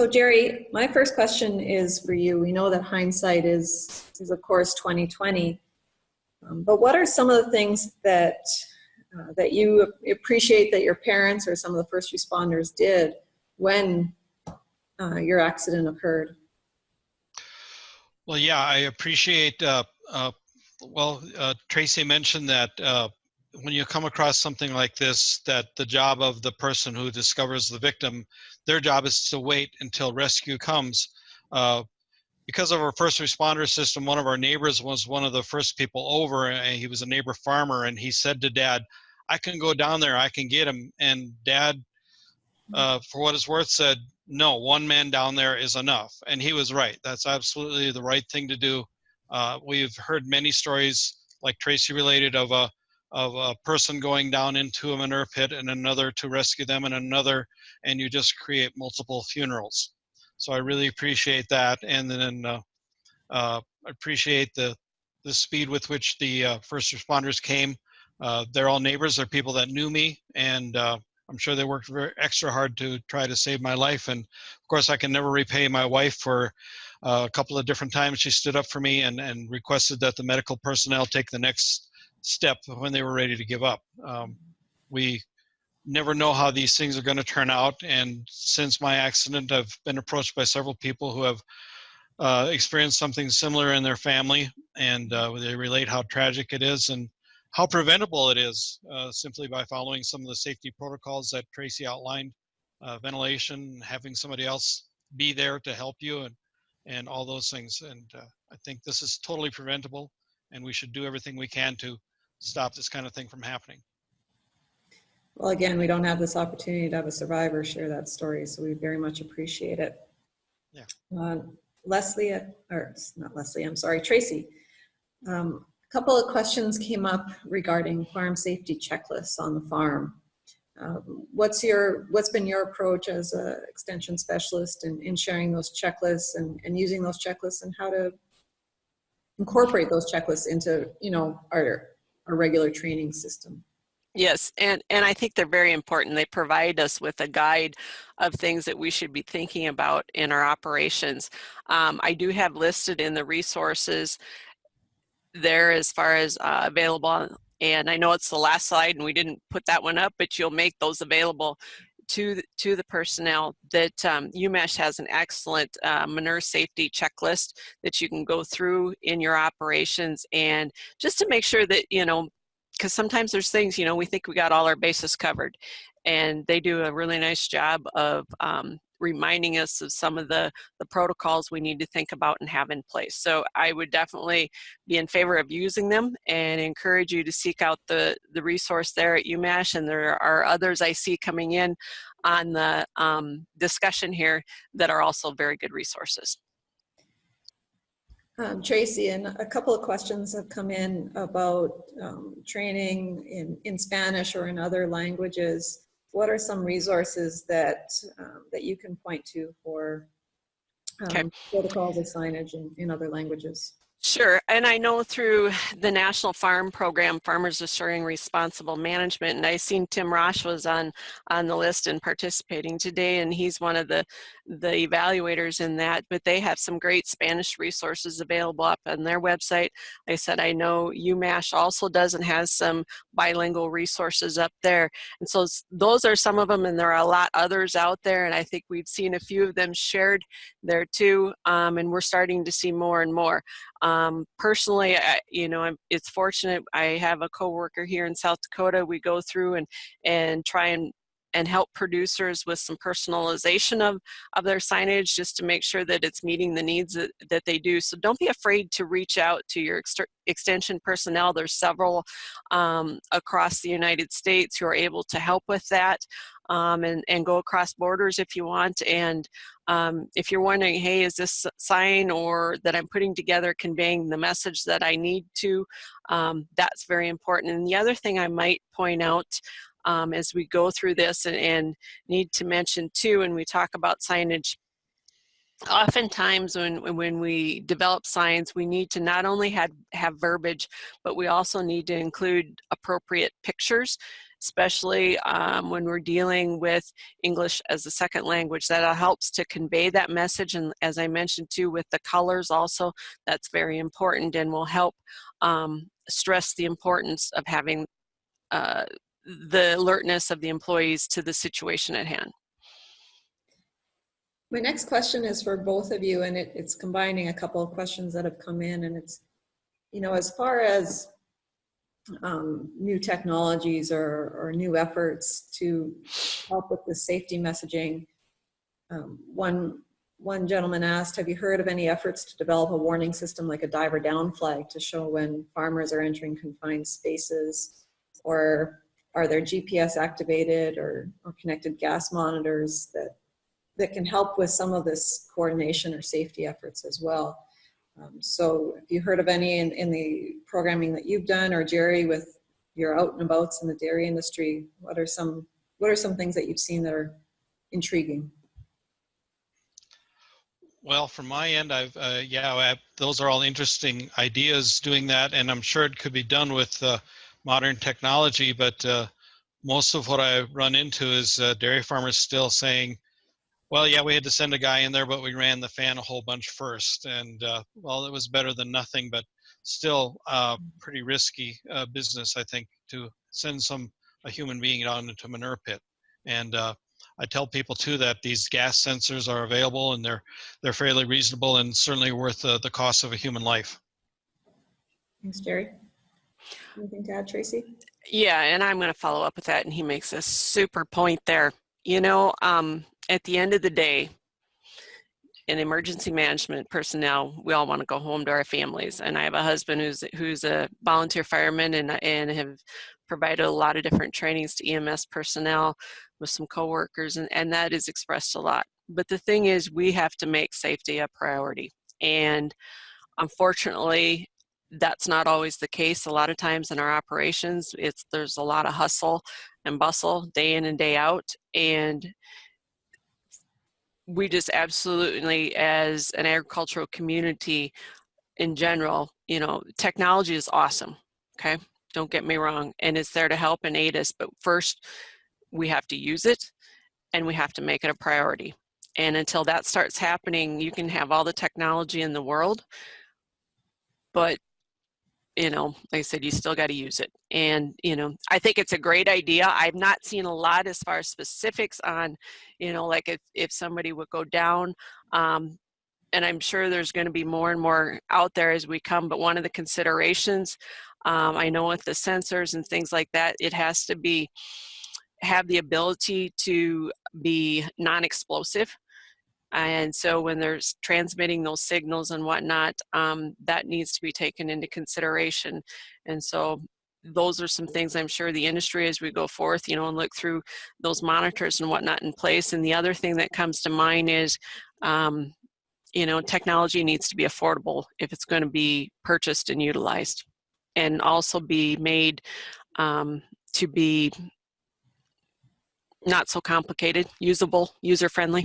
So Jerry, my first question is for you. We know that hindsight is, is of course 2020, um, but what are some of the things that uh, that you appreciate that your parents or some of the first responders did when uh, your accident occurred? Well, yeah, I appreciate, uh, uh well, uh, Tracy mentioned that uh, when you come across something like this, that the job of the person who discovers the victim, their job is to wait until rescue comes. Uh, because of our first responder system, one of our neighbors was one of the first people over and he was a neighbor farmer and he said to dad, I can go down there, I can get him. And dad, uh, for what it's worth said, no, one man down there is enough. And he was right. That's absolutely the right thing to do. Uh, we've heard many stories like Tracy related of a of a person going down into a manure pit and another to rescue them and another, and you just create multiple funerals. So I really appreciate that. And then uh, uh, appreciate the, the speed with which the uh, first responders came. Uh, they're all neighbors, they're people that knew me, and uh, I'm sure they worked very extra hard to try to save my life. And of course, I can never repay my wife for uh, a couple of different times she stood up for me and, and requested that the medical personnel take the next step when they were ready to give up. Um, we never know how these things are going to turn out. And since my accident, I've been approached by several people who have uh, experienced something similar in their family, and uh, they relate how tragic it is and how preventable it is uh, simply by following some of the safety protocols that Tracy outlined, uh, ventilation, having somebody else be there to help you, and and all those things. And uh, I think this is totally preventable, and we should do everything we can to stop this kind of thing from happening. Well, again, we don't have this opportunity to have a survivor share that story, so we very much appreciate it. Yeah. Uh, Leslie, or not Leslie, I'm sorry, Tracy. Um, a couple of questions came up regarding farm safety checklists on the farm. Uh, what's your what's been your approach as an extension specialist in, in sharing those checklists and, and using those checklists and how to incorporate those checklists into you know our our regular training system. Yes, and, and I think they're very important. They provide us with a guide of things that we should be thinking about in our operations. Um, I do have listed in the resources there as far as uh, available, and I know it's the last slide and we didn't put that one up, but you'll make those available to to the personnel that um, has an excellent uh, manure safety checklist that you can go through in your operations and just to make sure that you know because sometimes there's things you know we think we got all our bases covered and they do a really nice job of um, reminding us of some of the, the protocols we need to think about and have in place. So I would definitely be in favor of using them and encourage you to seek out the, the resource there at UMash. And there are others I see coming in on the um, discussion here that are also very good resources. Um, Tracy, and a couple of questions have come in about um, training in, in Spanish or in other languages what are some resources that um, that you can point to for um, okay. protocols of signage in, in other languages? Sure, and I know through the National Farm Program, Farmers Assuring Responsible Management, and I seen Tim Rosh was on on the list and participating today, and he's one of the the evaluators in that, but they have some great Spanish resources available up on their website. I said, I know UMash also does and has some bilingual resources up there. And so those are some of them, and there are a lot others out there, and I think we've seen a few of them shared there too, um, and we're starting to see more and more. Um, personally, I, you know, I'm, it's fortunate I have a coworker here in South Dakota. We go through and, and try and and help producers with some personalization of, of their signage just to make sure that it's meeting the needs that, that they do. So don't be afraid to reach out to your ex extension personnel. There's several um, across the United States who are able to help with that. Um, and, and go across borders if you want. And um, if you're wondering, hey, is this sign or that I'm putting together conveying the message that I need to, um, that's very important. And the other thing I might point out um, as we go through this and, and need to mention too when we talk about signage oftentimes when when we develop signs we need to not only have have verbiage but we also need to include appropriate pictures especially um, when we're dealing with English as a second language. That helps to convey that message. And as I mentioned too, with the colors also, that's very important and will help um, stress the importance of having uh, the alertness of the employees to the situation at hand. My next question is for both of you, and it, it's combining a couple of questions that have come in, and it's, you know, as far as um, new technologies or, or new efforts to help with the safety messaging, um, one, one gentleman asked, have you heard of any efforts to develop a warning system like a diver down flag to show when farmers are entering confined spaces? Or are there GPS activated or, or connected gas monitors that that can help with some of this coordination or safety efforts as well. Um, so if you heard of any in, in the programming that you've done or Jerry with your out and abouts in the dairy industry, what are some, what are some things that you've seen that are intriguing? Well, from my end, I've, uh, yeah, I, those are all interesting ideas doing that. And I'm sure it could be done with uh, modern technology, but uh, most of what I run into is uh, dairy farmers still saying, well, yeah, we had to send a guy in there, but we ran the fan a whole bunch first. And uh, well, it was better than nothing, but still uh, pretty risky uh, business, I think, to send some a human being down into a manure pit. And uh, I tell people too that these gas sensors are available and they're they're fairly reasonable and certainly worth the cost of a human life. Thanks, Jerry. Anything to add, Tracy? Yeah, and I'm going to follow up with that. And he makes a super point there. You know, um, at the end of the day, in emergency management personnel, we all want to go home to our families. And I have a husband who's who's a volunteer fireman and and have provided a lot of different trainings to EMS personnel with some coworkers, and, and that is expressed a lot. But the thing is, we have to make safety a priority. And unfortunately, that's not always the case. A lot of times in our operations, it's there's a lot of hustle and bustle day in and day out. And we just absolutely, as an agricultural community in general, you know, technology is awesome, okay? Don't get me wrong, and it's there to help and aid us, but first we have to use it and we have to make it a priority. And until that starts happening, you can have all the technology in the world, but you know, like I said, you still got to use it. And, you know, I think it's a great idea. I've not seen a lot as far as specifics on, you know, like if, if somebody would go down, um, and I'm sure there's going to be more and more out there as we come, but one of the considerations, um, I know with the sensors and things like that, it has to be, have the ability to be non-explosive. And so when they're transmitting those signals and whatnot, um, that needs to be taken into consideration. And so those are some things I'm sure the industry as we go forth, you know, and look through those monitors and whatnot in place. And the other thing that comes to mind is, um, you know, technology needs to be affordable if it's going to be purchased and utilized and also be made um, to be not so complicated, usable, user-friendly.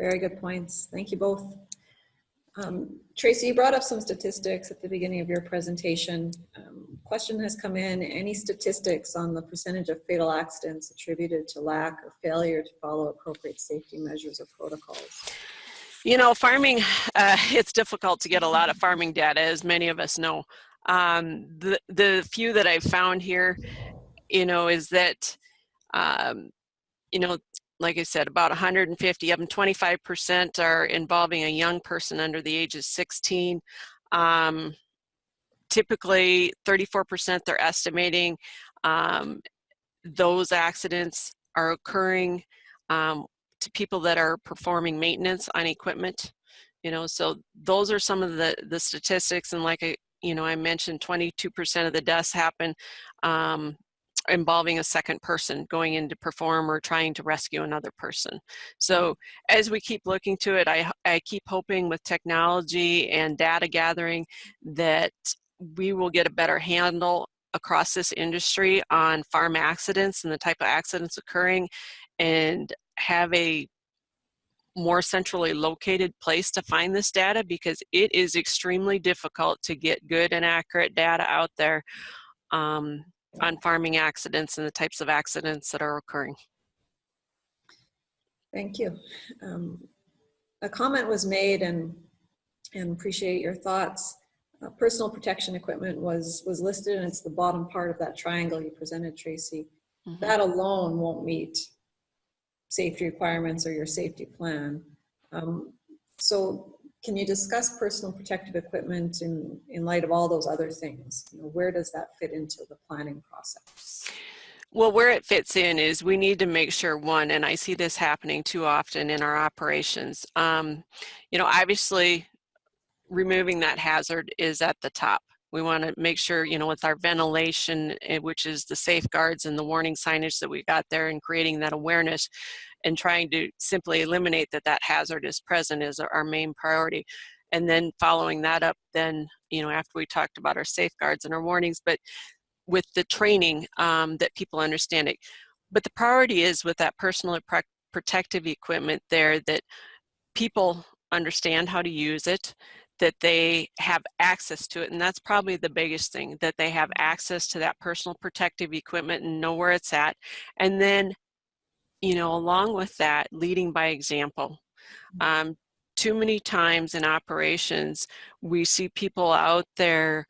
Very good points. Thank you both. Um, Tracy, you brought up some statistics at the beginning of your presentation. Um, question has come in, any statistics on the percentage of fatal accidents attributed to lack or failure to follow appropriate safety measures or protocols? You know, farming, uh, it's difficult to get a lot of farming data, as many of us know. Um, the, the few that I've found here, you know, is that, um, you know, like I said, about 150 of them, 25% are involving a young person under the age of 16. Um, typically, 34% they're estimating um, those accidents are occurring um, to people that are performing maintenance on equipment. You know, so those are some of the, the statistics. And like I, you know, I mentioned 22% of the deaths happen um, involving a second person going in to perform or trying to rescue another person. So as we keep looking to it, I, I keep hoping with technology and data gathering that we will get a better handle across this industry on farm accidents and the type of accidents occurring and have a more centrally located place to find this data because it is extremely difficult to get good and accurate data out there um, on farming accidents and the types of accidents that are occurring. Thank you. Um, A comment was made and, and appreciate your thoughts. Uh, Personal protection equipment was, was listed and it's the bottom part of that triangle you presented, Tracy. Mhm. That alone won't meet safety requirements or your safety plan. Um, So can you discuss personal protective equipment in, in light of all those other things? You know, Where does that fit into the planning process? Well, where it fits in is we need to make sure one, and I see this happening too often in our operations. Um, you know, obviously, removing that hazard is at the top. We want to make sure, you know, with our ventilation, eh, which is the safeguards and the warning signage that we got there, and creating that awareness, and trying to simply eliminate that that hazard is present is our main priority. And then following that up, then you know, after we talked about our safeguards and our warnings, but with the training um, that people understand it. But the priority is with that personal pro- protective equipment there that people understand how to use it, that they have access to it. And that's probably the biggest thing, that they have access to that personal protective equipment and know where it's at. And then, you know, along with that, leading by example. Um, too many times in operations, we see people out there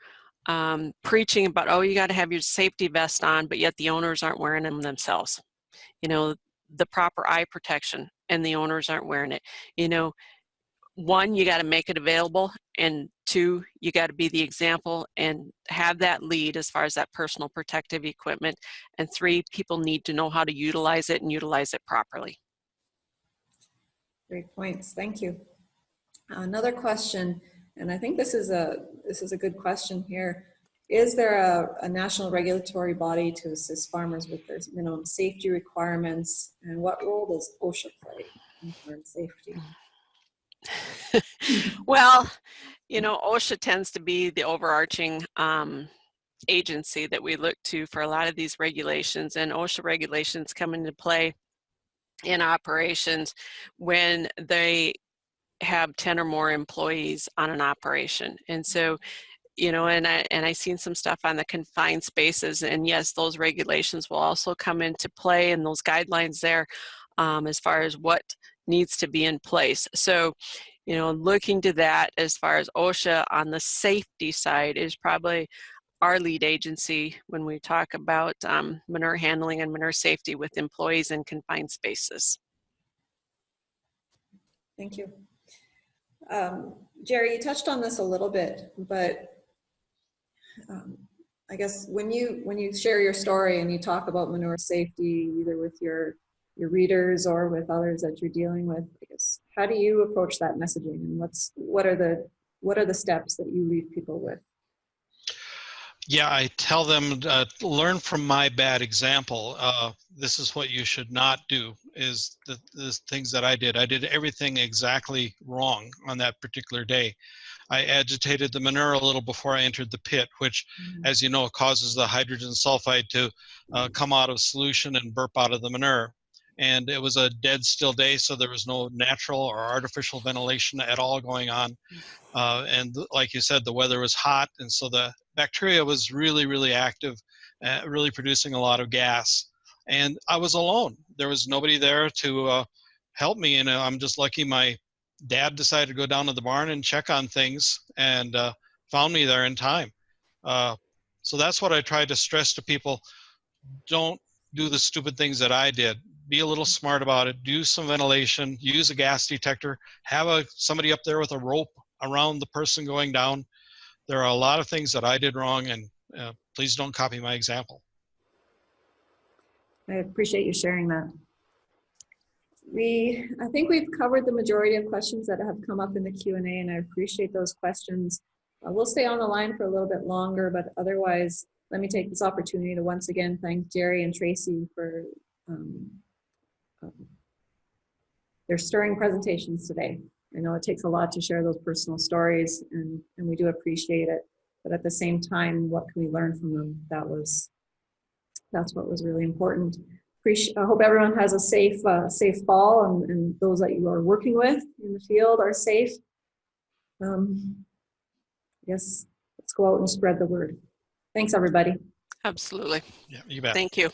um, preaching about, oh, you got to have your safety vest on, but yet the owners aren't wearing them themselves. You know, the proper eye protection and the owners aren't wearing it. You know, one, you got to make it available, and two, you got to be the example and have that lead as far as that personal protective equipment. And three, people need to know how to utilize it and utilize it properly. Great points, thank you. Another question, and I think this is a, this is a good question here. Is there a, a national regulatory body to assist farmers with their minimum safety requirements? And what role does OSHA play in farm safety? well, you know, OSHA tends to be the overarching um, agency that we look to for a lot of these regulations, and OSHA regulations come into play in operations when they have 10 or more employees on an operation. And so, you know, and I and I seen some stuff on the confined spaces, and yes, those regulations will also come into play, and those guidelines there, um, as far as what needs to be in place. So, you know, looking to that as far as OSHA on the safety side is probably our lead agency when we talk about um, manure handling and manure safety with employees in confined spaces. Thank you. Um, Jerry, you touched on this a little bit, but um, I guess when you when you share your story and you talk about manure safety, either with your your readers or with others that you're dealing with, I guess how do you approach that messaging, and what's what are the what are the steps that you leave people with? Yeah, I tell them uh, learn from my bad example. Uh, this is what you should not do. Is the, the things that I did. I did everything exactly wrong on that particular day. I agitated the manure a little before I entered the pit, which, Mm-hmm. as you know, causes the hydrogen sulfide to uh, come out of solution and burp out of the manure. And it was a dead still day, so there was no natural or artificial ventilation at all going on. Uh, and like you said, the weather was hot, and so the bacteria was really, really active, uh, really producing a lot of gas. And I was alone. There was nobody there to uh, help me. And uh, I'm just lucky my dad decided to go down to the barn and check on things and uh, found me there in time. Uh, so that's what I try to stress to people. Don't do the stupid things that I did. Be a little smart about it. Do some ventilation. Use a gas detector. Have a somebody up there with a rope around the person going down. There are a lot of things that I did wrong, and uh, please don't copy my example. I appreciate you sharing that. We, I think we've covered the majority of questions that have come up in the Q and A, and I appreciate those questions. Uh, we'll stay on the line for a little bit longer, but otherwise, let me take this opportunity to once again thank Jerry and Tracy for um, um, their stirring presentations today. I know it takes a lot to share those personal stories, and, and we do appreciate it. But at the same time, what can we learn from them? That was, that's what was really important. Appreciate, I hope everyone has a safe, uh, safe fall, and, and those that you are working with in the field are safe. Um, I guess let's go out and spread the word. Thanks, everybody. Absolutely. Yeah, you bet. Thank you.